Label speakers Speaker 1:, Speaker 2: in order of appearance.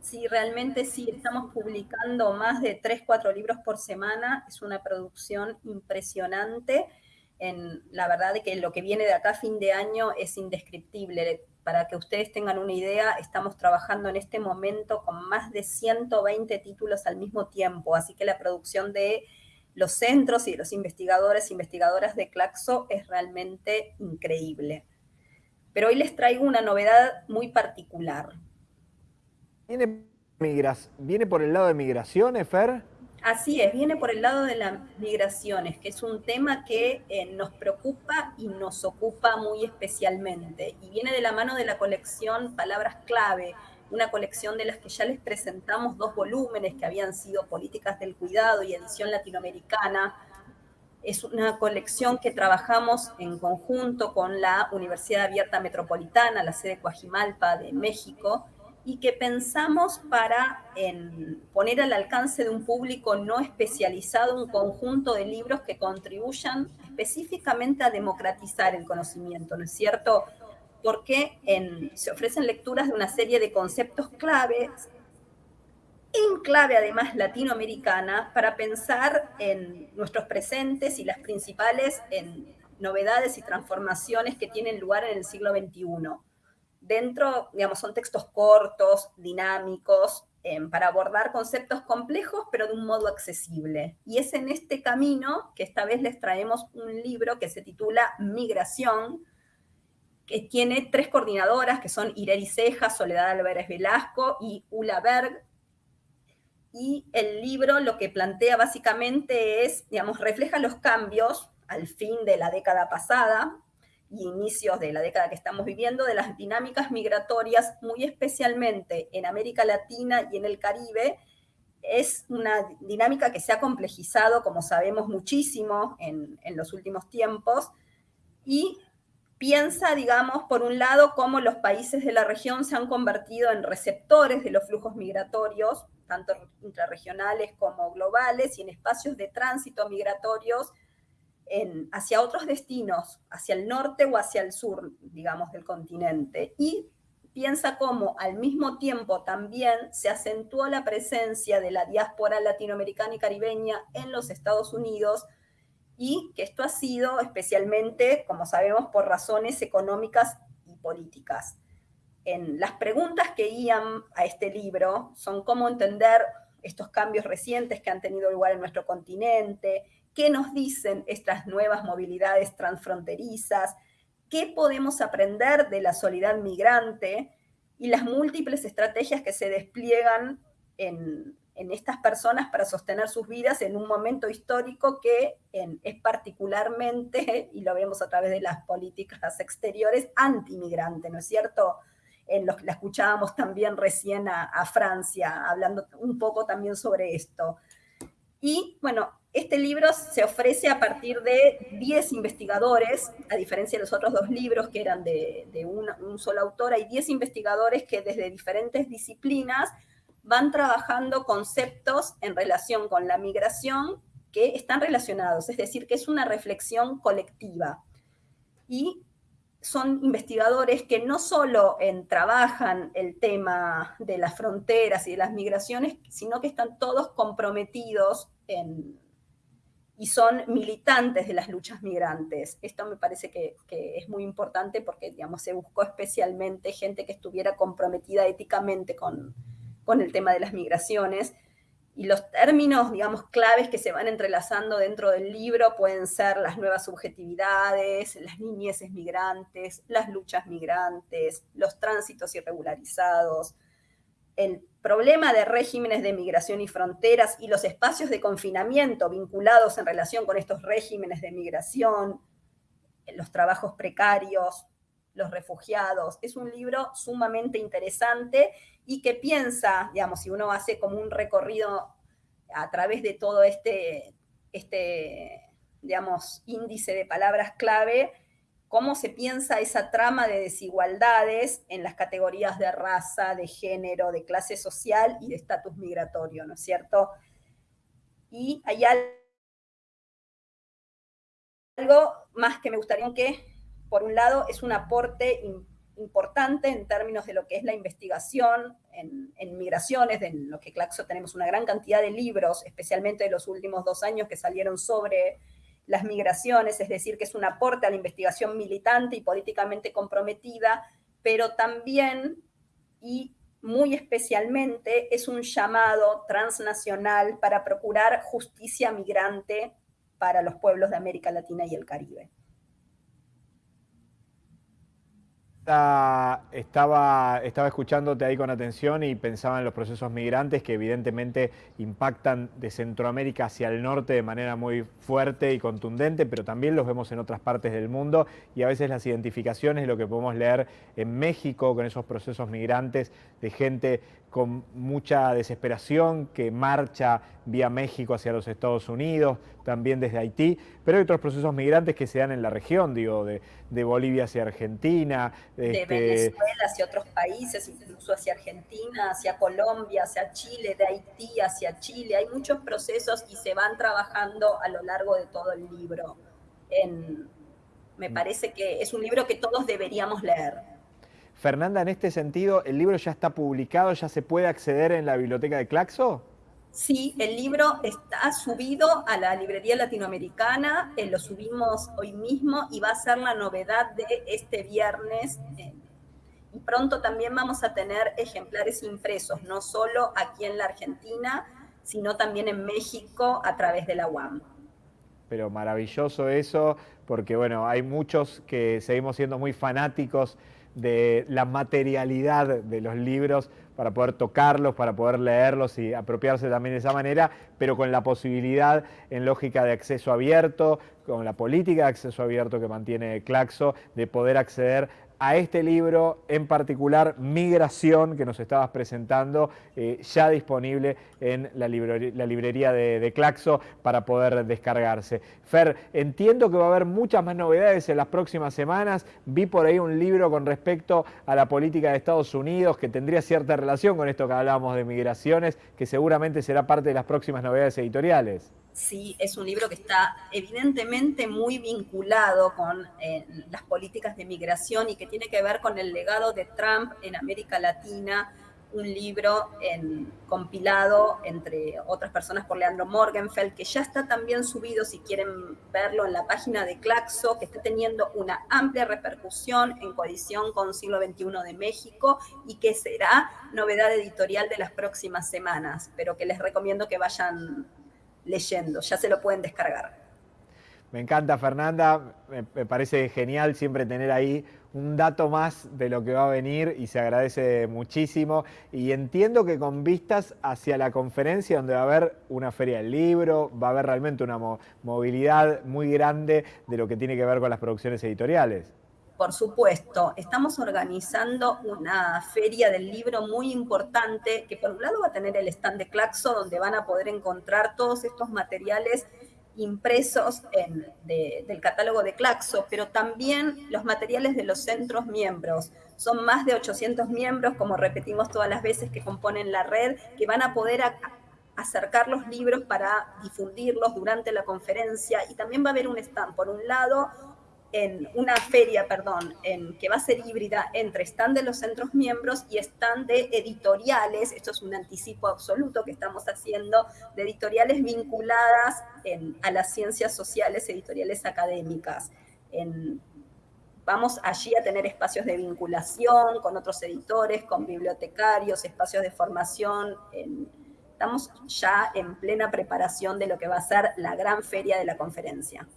Speaker 1: Sí, realmente sí, estamos publicando más de 3, 4 libros por semana, es una producción impresionante, en, la verdad que lo que viene de acá a fin de año es indescriptible. Para que ustedes tengan una idea, estamos trabajando en este momento con más de 120 títulos al mismo tiempo, así que la producción de los centros y de los investigadores investigadoras de Claxo es realmente increíble. Pero hoy les traigo una novedad muy particular.
Speaker 2: ¿Viene, ¿Viene por el lado de migraciones, Fer?
Speaker 1: Así es, viene por el lado de las migraciones, que es un tema que eh, nos preocupa y nos ocupa muy especialmente. Y viene de la mano de la colección Palabras Clave, una colección de las que ya les presentamos dos volúmenes que habían sido Políticas del Cuidado y Edición Latinoamericana. Es una colección que trabajamos en conjunto con la Universidad Abierta Metropolitana, la sede Coajimalpa de México, y que pensamos para poner al alcance de un público no especializado un conjunto de libros que contribuyan específicamente a democratizar el conocimiento, ¿no es cierto? Porque se ofrecen lecturas de una serie de conceptos claves, en clave además latinoamericana, para pensar en nuestros presentes y las principales novedades y transformaciones que tienen lugar en el siglo XXI dentro, digamos, son textos cortos, dinámicos, em, para abordar conceptos complejos, pero de un modo accesible. Y es en este camino que esta vez les traemos un libro que se titula Migración, que tiene tres coordinadoras, que son Ireri Ceja, Soledad Álvarez Velasco y Ula Berg. Y el libro lo que plantea básicamente es, digamos, refleja los cambios al fin de la década pasada, y inicios de la década que estamos viviendo, de las dinámicas migratorias, muy especialmente en América Latina y en el Caribe, es una dinámica que se ha complejizado, como sabemos, muchísimo en, en los últimos tiempos, y piensa, digamos, por un lado, cómo los países de la región se han convertido en receptores de los flujos migratorios, tanto intrarregionales como globales, y en espacios de tránsito migratorios hacia otros destinos, hacia el norte o hacia el sur, digamos, del continente. Y piensa cómo al mismo tiempo también se acentuó la presencia de la diáspora latinoamericana y caribeña en los Estados Unidos y que esto ha sido especialmente, como sabemos, por razones económicas y políticas. En las preguntas que guían a este libro son cómo entender estos cambios recientes que han tenido lugar en nuestro continente, qué nos dicen estas nuevas movilidades transfronterizas, qué podemos aprender de la soledad migrante y las múltiples estrategias que se despliegan en, estas personas para sostener sus vidas en un momento histórico que es particularmente, y lo vemos a través de las políticas exteriores, antimigrante, ¿no es cierto? En los, la escuchábamos también recién a, a Francia, hablando un poco también sobre esto. Y bueno, este libro se ofrece a partir de 10 investigadores, a diferencia de los otros dos libros que eran de, un solo autor, hay 10 investigadores que desde diferentes disciplinas van trabajando conceptos en relación con la migración que están relacionados, es decir, que es una reflexión colectiva. Y son investigadores que no solo trabajan el tema de las fronteras y de las migraciones, sino que están todos comprometidos en, y son militantes de las luchas migrantes. Esto me parece que, es muy importante porque, digamos, se buscó especialmente gente que estuviera comprometida éticamente con, con el tema de las migraciones. Y los términos, digamos, claves que se van entrelazando dentro del libro pueden ser las nuevas subjetividades, las niñeces migrantes, las luchas migrantes, los tránsitos irregularizados, el problema de regímenes de migración y fronteras y los espacios de confinamiento vinculados en relación con estos regímenes de migración, los trabajos precarios, los refugiados. Es un libro sumamente interesante y que piensa, digamos, si uno hace como un recorrido a través de todo este, este digamos, índice de palabras clave, cómo se piensa esa trama de desigualdades en las categorías de raza, de género, de clase social y de estatus migratorio, ¿no es cierto? Y hay algo más que me gustaría que, por un lado, es un aporte importante en términos de lo que es la investigación en, en, migraciones, de lo que Claxo tenemos una gran cantidad de libros, especialmente de los últimos dos años que salieron sobre las migraciones, es decir, que es un aporte a la investigación militante y políticamente comprometida, pero también y muy especialmente es un llamado transnacional para procurar justicia migrante para los pueblos de América Latina y el Caribe.
Speaker 2: Estaba, estaba escuchándote ahí con atención y pensaba en los procesos migrantes que evidentemente impactan de Centroamérica hacia el norte de manera muy fuerte y contundente, pero también los vemos en otras partes del mundo y a veces las identificaciones, lo que podemos leer en México con esos procesos migrantes de gente con mucha desesperación que marcha vía México hacia los Estados Unidos, también desde Haití, pero hay otros procesos migrantes que se dan en la región, digo, de, Bolivia hacia Argentina.
Speaker 1: De este... Venezuela hacia otros países, incluso hacia Argentina, hacia Colombia, hacia Chile, de Haití hacia Chile. Hay muchos procesos y se van trabajando a lo largo de todo el libro. me mm. parece que es un libro que todos deberíamos leer.
Speaker 2: Fernanda, en este sentido, ¿el libro ya está publicado, ya se puede acceder en la biblioteca de Claxo?
Speaker 1: Sí, el libro está subido a la librería latinoamericana, eh, lo subimos hoy mismo y va a ser la novedad de este viernes. Eh, y pronto también vamos a tener ejemplares impresos, no solo aquí en la Argentina, sino también en México a través de la UAM.
Speaker 2: Pero maravilloso eso, porque bueno, hay muchos que seguimos siendo muy fanáticos de la materialidad de los libros para poder tocarlos, para poder leerlos y apropiarse también de esa manera, pero con la posibilidad en lógica de acceso abierto, con la política de acceso abierto que mantiene Claxo, de poder acceder a este libro en particular, Migración, que nos estabas presentando, eh, ya disponible en la, librería, de, Claxo para poder descargarse. Fer, entiendo que va a haber muchas más novedades en las próximas semanas. Vi por ahí un libro con respecto a la política de Estados Unidos que tendría cierta relación con esto que hablábamos de migraciones, que seguramente será parte de las próximas novedades editoriales.
Speaker 1: Sí, es un libro que está evidentemente muy vinculado con eh, las políticas de migración y que tiene que ver con el legado de Trump en América Latina, un libro compilado entre otras personas por Leandro Morgenfeld, que ya está también subido, si quieren verlo, en la página de Claxo, que está teniendo una amplia repercusión en coalición con Siglo XXI de México y que será novedad editorial de las próximas semanas, pero que les recomiendo que vayan leyendo, ya se lo pueden descargar.
Speaker 2: Me encanta Fernanda, me, parece genial siempre tener ahí un dato más de lo que va a venir y se agradece muchísimo. Y entiendo que con vistas hacia la conferencia donde va a haber una feria del libro, va a haber realmente una movilidad muy grande de lo que tiene que ver con las producciones editoriales.
Speaker 1: Por supuesto, estamos organizando una feria del libro muy importante que por un lado va a tener el stand de Claxo donde van a poder encontrar todos estos materiales impresos del catálogo de Claxo, pero también los materiales de los centros miembros. Son más de 800 miembros, como repetimos todas las veces, que componen la red, que van a poder acercar los libros para difundirlos durante la conferencia y también va a haber un stand, por un lado, en una feria, perdón, en, que va a ser híbrida entre stand de los centros miembros y stand de editoriales, esto es un anticipo absoluto que estamos haciendo, de editoriales vinculadas a las ciencias sociales, editoriales académicas. vamos allí a tener espacios de vinculación con otros editores, con bibliotecarios, espacios de formación. estamos ya en plena preparación de lo que va a ser la gran feria de la conferencia.